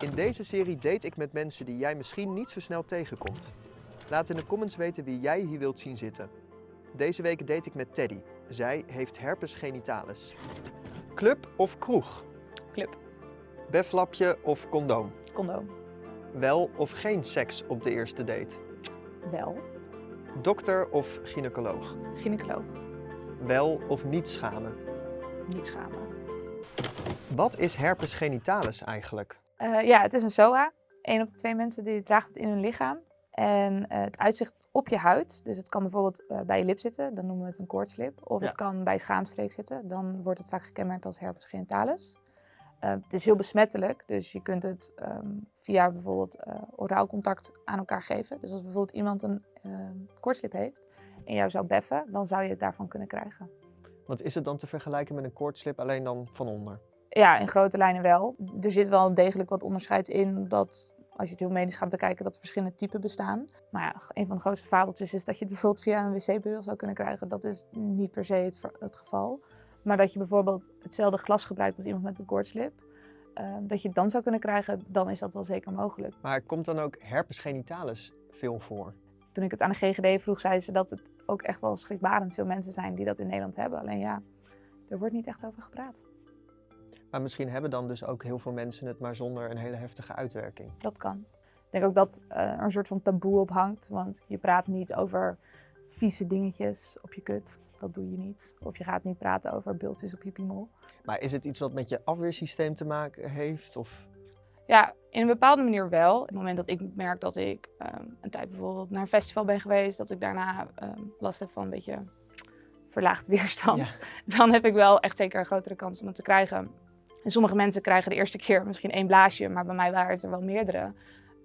In deze serie date ik met mensen die jij misschien niet zo snel tegenkomt. Laat in de comments weten wie jij hier wilt zien zitten. Deze week date ik met Teddy. Zij heeft herpes genitalis. Club of kroeg? Club. Beflapje of condoom? Condoom. Wel of geen seks op de eerste date? Wel. Dokter of gynaecoloog? Gynaecoloog. Wel of niet schamen? Niet schamen. Wat is herpes genitalis eigenlijk? Eh, ja, het is een SOA. Eén op de twee mensen die draagt het in hun lichaam. En eh, het uitzicht op je huid. Dus het kan bijvoorbeeld eh, bij je lip zitten, dan noemen we het een koortslip. Of Ja. het kan bij schaamstreek zitten, dan wordt het vaak gekenmerkt als herpes genitalis. Het is heel besmettelijk, dus je kunt het ehm, via bijvoorbeeld oraal contact aan elkaar geven. Dus als bijvoorbeeld iemand een ehm koortslip heeft en jou zou beffen, dan zou je het daarvan kunnen krijgen. Want is het dan te vergelijken met een koortslip alleen dan van onder? Ja, in grote lijnen wel. Er zit wel degelijk wat onderscheid in dat als je het heel medisch gaat bekijken, dat er verschillende typen bestaan. Maar ja, een van de grootste fabeltjes is dat je het bijvoorbeeld via een wc-beugel zou kunnen krijgen. Dat is niet per se het, geval. Maar dat je bijvoorbeeld hetzelfde glas gebruikt als iemand met een koortslip, eh, dat je het dan zou kunnen krijgen, dan is dat wel zeker mogelijk. Maar komt dan ook herpes genitalis veel voor? Toen ik het aan de GGD vroeg, zeiden ze dat het ook echt wel schrikbarend veel mensen zijn die dat in Nederland hebben. Alleen ja, er wordt niet echt over gepraat. Maar misschien hebben dan dus ook heel veel mensen het maar zonder een hele heftige uitwerking. Dat kan. Ik denk ook dat eh, er een soort van taboe op hangt. Want je praat niet over vieze dingetjes op je kut. Dat doe je niet. Of je gaat niet praten over bultjes op je piemel. Maar is het iets wat met je afweersysteem te maken heeft? Of... Ja, in een bepaalde manier wel. Op het moment dat ik merk dat ik ehm, een tijd bijvoorbeeld naar een festival ben geweest, dat ik daarna ehm, last heb van een beetje verlaagd weerstand, Ja. dan heb ik wel echt zeker een grotere kans om het te krijgen. En sommige mensen krijgen de eerste keer misschien één blaasje, maar bij mij waren het er wel meerdere.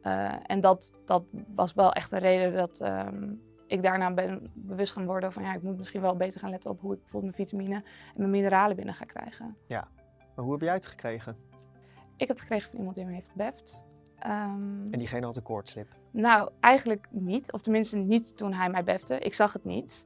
Eh, en dat, dat was wel echt een reden dat ehm, ik daarna ben bewust gaan worden van ja, ik moet misschien wel beter gaan letten op hoe ik bijvoorbeeld mijn vitamine en mijn mineralen binnen ga krijgen. Maar hoe heb jij het gekregen? Ik heb het gekregen van iemand die me heeft gebeft. Ehm, En diegene had een koortslip. nou, eigenlijk niet. Of tenminste niet toen hij mij befte. Ik zag het niet.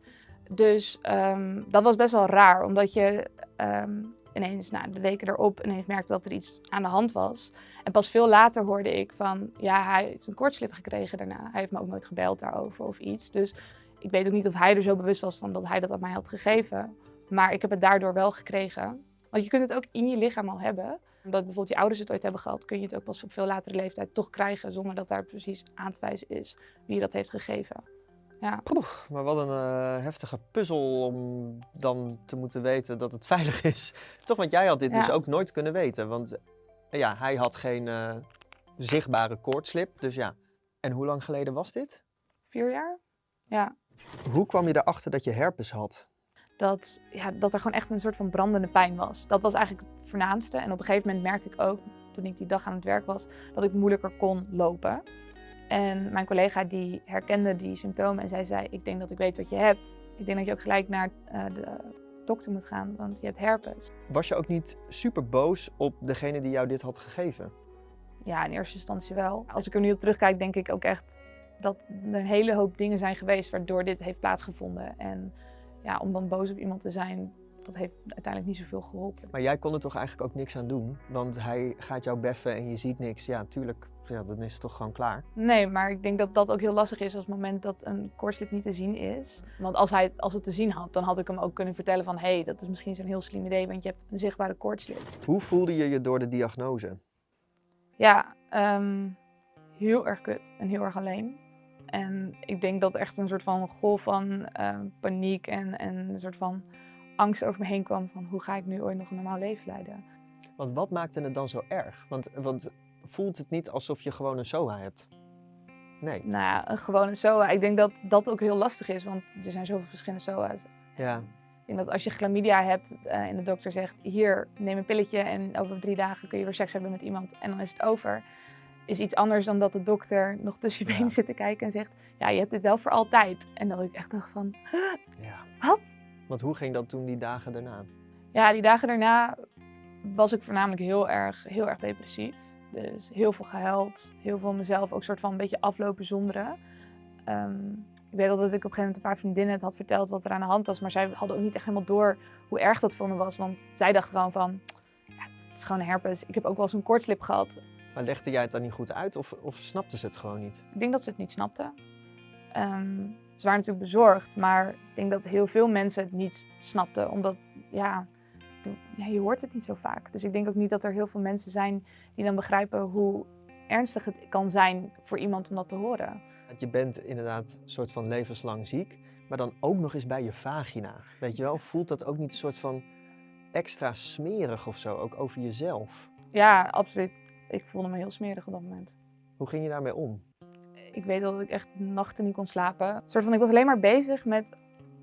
Dus ehm, dat was best wel raar. Omdat je ehm, ineens, nou, de weken erop, ineens merkte dat er iets aan de hand was. En pas veel later hoorde ik van, ja, hij heeft een kortslip gekregen daarna. Hij heeft me ook nooit gebeld daarover of iets. Dus ik weet ook niet of hij er zo bewust was van dat hij dat aan mij had gegeven. Maar ik heb het daardoor wel gekregen. Want je kunt het ook in je lichaam al hebben. Omdat bijvoorbeeld je ouders het ooit hebben gehad, kun je het ook pas op veel latere leeftijd toch krijgen. Zonder dat daar precies aan te wijzen is wie dat heeft gegeven. Ja, Poeh, maar wat een eh, heftige puzzel om dan te moeten weten dat het veilig is. Toch, want jij had dit Ja. dus ook nooit kunnen weten. Want eh, ja, hij had geen eh, zichtbare koortslip. Dus ja. En hoe lang geleden was dit? vier jaar. Ja, Hoe kwam je erachter dat je herpes had? dat, ja, dat er gewoon echt een soort van brandende pijn was. Dat was eigenlijk het voornaamste. En op een gegeven moment merkte ik ook, toen ik die dag aan het werk was, dat ik moeilijker kon lopen. En mijn collega die herkende die symptomen en zij zei, ik denk dat ik weet wat je hebt. Ik denk dat je ook gelijk naar eh, de dokter moet gaan, want je hebt herpes. Was je ook niet super boos op degene die jou dit had gegeven? Ja, in eerste instantie wel. Als ik er nu op terugkijk, denk ik ook echt dat er een hele hoop dingen zijn geweest waardoor dit heeft plaatsgevonden. En ja, om dan boos op iemand te zijn, dat heeft uiteindelijk niet zoveel geholpen. Maar jij kon er toch eigenlijk ook niks aan doen? Want hij gaat jou beffen en je ziet niks. Ja, tuurlijk. Ja, dan is het toch gewoon klaar. Nee, maar ik denk dat dat ook heel lastig is als het moment dat een koortslip niet te zien is. Want als hij als het te zien had, dan had ik hem ook kunnen vertellen van... hé, hey, dat is misschien zo'n heel slim idee, want je hebt een zichtbare koortslip. Hoe voelde je je door de diagnose? Ja, ehm, heel erg kut en heel erg alleen. En ik denk dat echt een soort van golf van ehm, paniek en, en een soort van angst over me heen kwam van... hoe ga ik nu ooit nog een normaal leven leiden? Want wat maakte het dan zo erg? Want, want voelt het niet alsof je gewoon een SOA hebt? Nee. Nou ja, een gewone SOA. Ik denk dat dat ook heel lastig is, want er zijn zoveel verschillende SOA's. Ja. Ik denk dat als je chlamydia hebt eh, en de dokter zegt, hier, neem een pilletje en over drie dagen kun je weer seks hebben met iemand en dan is het over. Is iets anders dan dat de dokter nog tussen je Ja. benen zit te kijken en zegt, ja, je hebt dit wel voor altijd. En dat ik echt dacht van, ja. wat? Want hoe ging dat toen die dagen daarna? Ja, die dagen daarna was ik voornamelijk heel erg, heel erg depressief. Dus heel veel gehuild, heel veel mezelf ook soort van een beetje aflopen zonderen. Ehm, ik weet wel dat ik op een gegeven moment een paar vriendinnen het had verteld wat er aan de hand was. Maar zij hadden ook niet echt helemaal door hoe erg dat voor me was. Want zij dachten gewoon van, ja, het is gewoon herpes. Ik heb ook wel eens een koortslip gehad. Maar legde jij het dan niet goed uit of, of snapte ze het gewoon niet? Ik denk dat ze het niet snapten. Ehm, ze waren natuurlijk bezorgd, maar ik denk dat heel veel mensen het niet snapten. Omdat, ja, je hoort het niet zo vaak. Dus ik denk ook niet dat er heel veel mensen zijn die dan begrijpen hoe ernstig het kan zijn voor iemand om dat te horen. Je bent inderdaad een soort van levenslang ziek, maar dan ook nog eens bij je vagina. Weet je wel, voelt dat ook niet een soort van extra smerig of zo, ook over jezelf? Ja, absoluut. Ik voelde me heel smerig op dat moment. Hoe ging je daarmee om? Ik weet dat ik echt nachten niet kon slapen. Een soort van, ik was alleen maar bezig met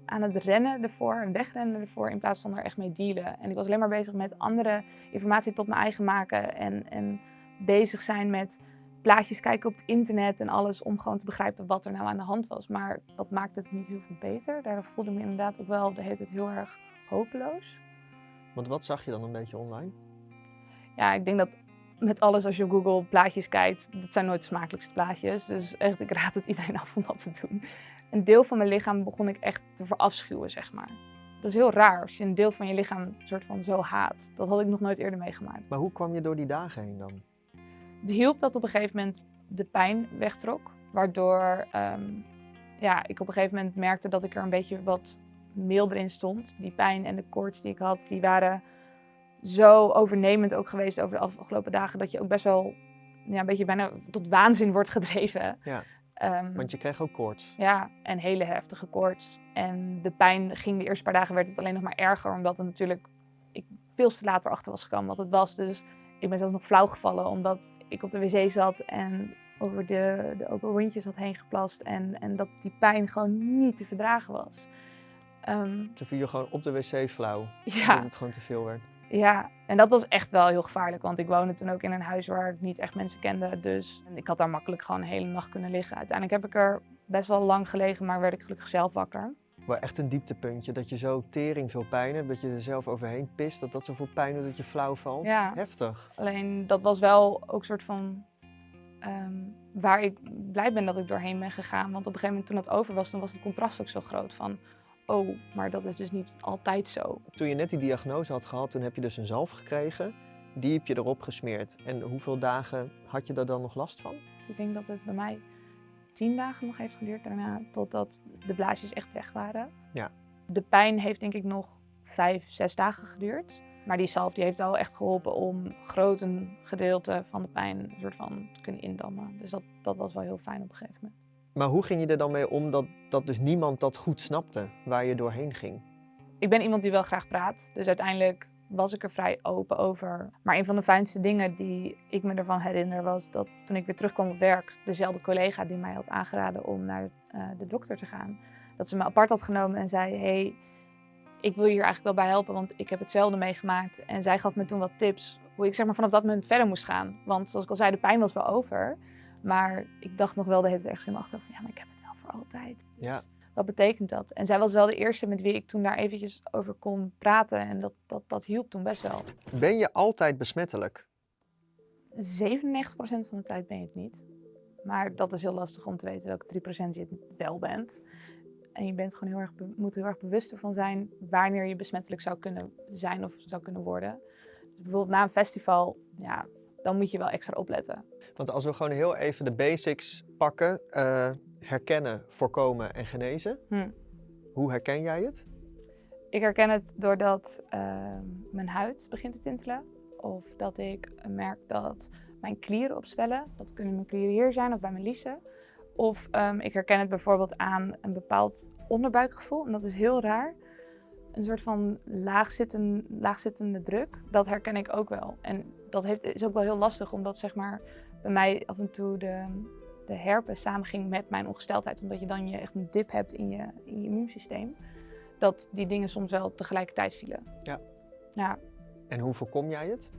aan het rennen ervoor en wegrennen ervoor in plaats van er echt mee dealen. En ik was alleen maar bezig met andere informatie tot mijn eigen maken en, en bezig zijn met plaatjes kijken op het internet en alles om gewoon te begrijpen wat er nou aan de hand was. Maar dat maakte het niet heel veel beter. Daardoor voelde ik me inderdaad ook wel de hele tijd heel erg hopeloos. Want wat zag je dan een beetje online? Ja, ik denk dat met alles als je op Google plaatjes kijkt, dat zijn nooit de smakelijkste plaatjes. Dus echt, ik raad het iedereen af om dat te doen. Een deel van mijn lichaam begon ik echt te verafschuwen, zeg maar. Dat is heel raar als je een deel van je lichaam soort van zo haat. Dat had ik nog nooit eerder meegemaakt. Maar hoe kwam je door die dagen heen dan? Het hielp dat op een gegeven moment de pijn wegtrok. Waardoor ehm, ja, ik op een gegeven moment merkte dat ik er een beetje wat milder in stond. Die pijn en de koorts die ik had, die waren zo overnemend ook geweest over de afgelopen dagen. Dat je ook best wel ja, een beetje bijna tot waanzin wordt gedreven. Ja. Ehm, Want je kreeg ook koorts. ja, en hele heftige koorts. En de pijn ging de eerste paar dagen werd het alleen nog maar erger. Omdat het natuurlijk ik veel te later achter was gekomen wat het was. Dus ik ben zelfs nog flauw gevallen omdat ik op de wc zat en over de, de open wondjes had heen geplast. En, en dat die pijn gewoon niet te verdragen was. Ehm, Toen viel je gewoon op de wc flauw, ja, omdat het gewoon te veel werd. Ja, en dat was echt wel heel gevaarlijk. Want ik woonde toen ook in een huis waar ik niet echt mensen kende. Dus ik had daar makkelijk gewoon een hele nacht kunnen liggen. Uiteindelijk heb ik er best wel lang gelegen, maar werd ik gelukkig zelf wakker. Maar echt een dieptepuntje, dat je zo tering veel pijn hebt, dat je er zelf overheen pist, dat dat zoveel pijn doet dat je flauw valt. Ja. Heftig. Alleen dat was wel ook een soort van ehm, waar ik blij ben dat ik doorheen ben gegaan. Want op een gegeven moment toen dat over was, dan was het contrast ook zo groot van... Oh, maar dat is dus niet altijd zo. Toen je net die diagnose had gehad, toen heb je dus een zalf gekregen. Die heb je erop gesmeerd. En hoeveel dagen had je daar dan nog last van? Ik denk dat het bij mij tien dagen nog heeft geduurd daarna, totdat de blaasjes echt weg waren. Ja. De pijn heeft denk ik nog vijf, zes dagen geduurd. Maar die zalf die heeft wel echt geholpen om groot een gedeelte van de pijn een soort van te kunnen indammen. Dus dat, dat was wel heel fijn op een gegeven moment. Maar hoe ging je er dan mee om dat, dat dus niemand dat goed snapte, waar je doorheen ging? Ik ben iemand die wel graag praat. Dus uiteindelijk was ik er vrij open over. Maar een van de fijnste dingen die ik me ervan herinner was dat toen ik weer terugkwam op werk, dezelfde collega die mij had aangeraden om naar eh, de dokter te gaan, dat ze me apart had genomen en zei: hey, ik wil je hier eigenlijk wel bij helpen, want ik heb hetzelfde meegemaakt. En zij gaf me toen wat tips hoe ik zeg maar vanaf dat moment verder moest gaan. Want zoals ik al zei, de pijn was wel over. Maar ik dacht nog wel de hele tijd ergens in mijn achterhoofd: van, ja, maar ik heb het wel voor altijd. Ja. Wat betekent dat? En zij was wel de eerste met wie ik toen daar eventjes over kon praten. En dat, dat, dat hielp toen best wel. 97% Ben je altijd besmettelijk? van de tijd ben je het niet. Maar dat is heel lastig om te weten welke 3% je het wel bent. En je bent gewoon heel erg moet heel erg bewust ervan zijn wanneer je besmettelijk zou kunnen zijn of zou kunnen worden. Dus bijvoorbeeld na een festival, ja, dan moet je wel extra opletten. Want als we gewoon heel even de basics pakken, eh, herkennen, voorkomen en genezen. Hm. Hoe herken jij het? Ik herken het doordat ehm, mijn huid begint te tintelen. Of dat ik merk dat mijn klieren opzwellen. Dat kunnen mijn klieren hier zijn of bij mijn liezen. Of ehm, ik herken het bijvoorbeeld aan een bepaald onderbuikgevoel. En dat is heel raar. Een soort van laagzitten, laagzittende druk. Dat herken ik ook wel. En dat heeft, is ook wel heel lastig, omdat zeg maar, bij mij af en toe de, de herpes samenging met mijn ongesteldheid. Omdat je dan je echt een dip hebt in je, in je immuunsysteem dat die dingen soms wel tegelijkertijd vielen. Ja. Ja, En hoe voorkom jij het?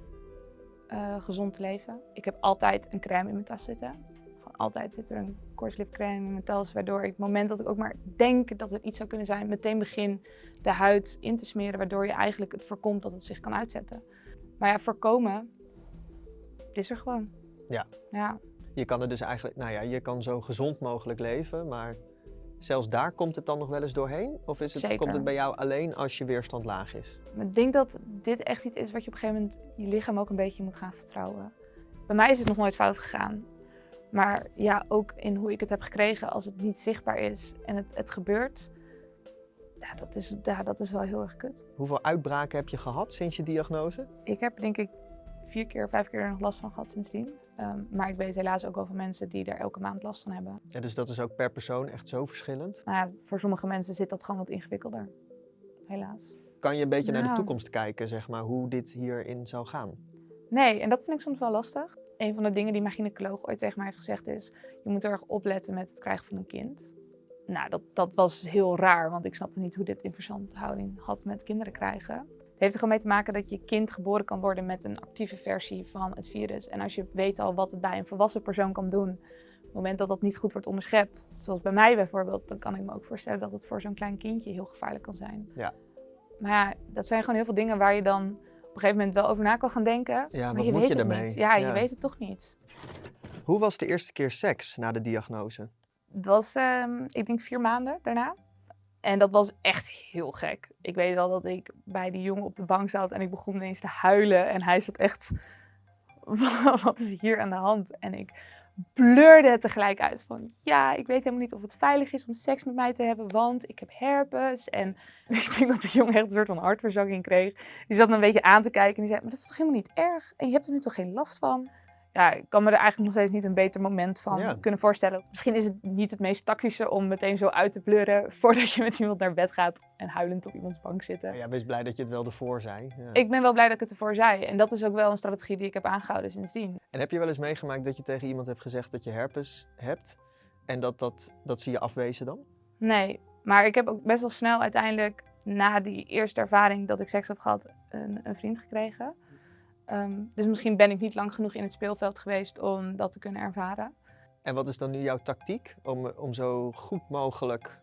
eh, gezond leven. Ik heb altijd een crème in mijn tas zitten. Gewoon altijd zit er een kortslipcrème in mijn tas, waardoor ik het moment dat ik ook maar denk dat het iets zou kunnen zijn, meteen begin de huid in te smeren, waardoor je eigenlijk het voorkomt dat het zich kan uitzetten. Maar ja, voorkomen, is er gewoon. Ja. Ja, Je kan er dus eigenlijk, nou ja, je kan zo gezond mogelijk leven, maar zelfs daar komt het dan nog wel eens doorheen? Of is het, Zeker. komt het bij jou alleen als je weerstand laag is? Ik denk dat dit echt iets is wat je op een gegeven moment je lichaam ook een beetje moet gaan vertrouwen. Bij mij is het nog nooit fout gegaan. Maar ja, ook in hoe ik het heb gekregen, als het niet zichtbaar is en het, het gebeurt, ja, dat, is, ja, dat is wel heel erg kut. Hoeveel uitbraken heb je gehad sinds je diagnose? Ik heb denk ik vier keer, vijf keer er nog last van gehad sindsdien. Ehm, maar ik weet helaas ook wel van mensen die er elke maand last van hebben. Ja, dus dat is ook per persoon echt zo verschillend. Ja, voor sommige mensen zit dat gewoon wat ingewikkelder. Helaas. Kan je een beetje naar de Nou. toekomst kijken, zeg maar, hoe dit hierin zou gaan? Nee, en dat vind ik soms wel lastig. Een van de dingen die mijn gynaecoloog ooit tegen mij heeft gezegd is... je moet erg opletten met het krijgen van een kind. Nou, dat, dat was heel raar, want ik snapte niet hoe dit in verstandhouding had met kinderen krijgen. Het heeft er gewoon mee te maken dat je kind geboren kan worden met een actieve versie van het virus. En als je weet al wat het bij een volwassen persoon kan doen, op het moment dat dat niet goed wordt onderschept, zoals bij mij bijvoorbeeld, dan kan ik me ook voorstellen dat het voor zo'n klein kindje heel gevaarlijk kan zijn. Ja. Maar ja, dat zijn gewoon heel veel dingen waar je dan op een gegeven moment wel over na kan gaan denken. Ja, maar wat je moet weet je ermee? Ja, je weet het toch niet. Hoe was de eerste keer seks na de diagnose? Het was, ehm, ik denk, vier maanden daarna. En dat was echt heel gek. Ik weet wel dat ik bij die jongen op de bank zat en ik begon ineens te huilen. En hij zat echt, wat is hier aan de hand? En ik bleurde het tegelijk uit van, ja, ik weet helemaal niet of het veilig is om seks met mij te hebben, want ik heb herpes. En ik denk dat de jongen echt een soort van hartverzakking kreeg. Die zat me een beetje aan te kijken en die zei, maar dat is toch helemaal niet erg? En je hebt er nu toch geen last van? Ja, ik kan me er eigenlijk nog steeds niet een beter moment van Ja. kunnen voorstellen. Misschien is het niet het meest tactische om meteen zo uit te blurren voordat je met iemand naar bed gaat en huilend op iemands bank zitten. Ja, wees blij dat je het wel ervoor zei. Ja. Ik ben wel blij dat ik het ervoor zei. En dat is ook wel een strategie die ik heb aangehouden sindsdien. En heb je wel eens meegemaakt dat je tegen iemand hebt gezegd dat je herpes hebt en dat, dat, dat ze je afwezen dan? Nee, maar ik heb ook best wel snel uiteindelijk na die eerste ervaring dat ik seks heb gehad, een, een vriend gekregen. Ehm, dus misschien ben ik niet lang genoeg in het speelveld geweest om dat te kunnen ervaren. En wat is dan nu jouw tactiek om, om zo goed mogelijk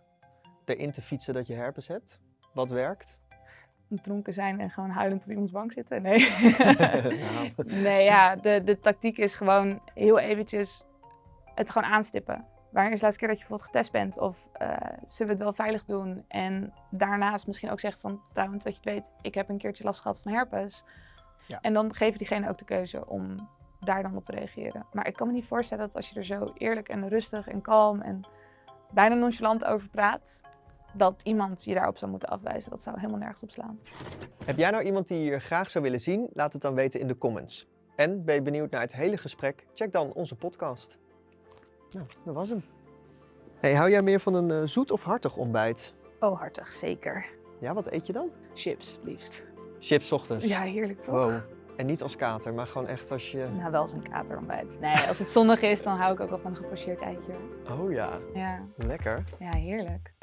erin te fietsen dat je herpes hebt? Wat werkt? Dronken zijn en gewoon huilend op iemands bank zitten? Nee. Nou. Nee, ja, de, de tactiek is gewoon heel eventjes het gewoon aanstippen. Wanneer is de laatste keer dat je bijvoorbeeld getest bent? Of eh, zullen we het wel veilig doen? En daarnaast misschien ook zeggen van, trouwens, dat je het weet, ik heb een keertje last gehad van herpes. Ja. En dan geef je diegene ook de keuze om daar dan op te reageren. Maar ik kan me niet voorstellen dat als je er zo eerlijk en rustig en kalm en bijna nonchalant over praat, dat iemand je daarop zou moeten afwijzen. Dat zou helemaal nergens op slaan. Heb jij nou iemand die je hier graag zou willen zien? Laat het dan weten in de comments. En ben je benieuwd naar het hele gesprek? Check dan onze podcast. Nou, dat was hem. Hey, hou jij meer van een eh, zoet of hartig ontbijt? Oh, hartig, zeker. Ja, wat eet je dan? Chips, liefst. Chips ochtends. Ja, heerlijk toch? Wow. En niet als kater, maar gewoon echt als je... Nou, wel zo'n katerontbijt. Nee, als het zonnig is, dan hou ik ook wel van een gepocheerd eitje. Oh ja, Ja, lekker. ja heerlijk.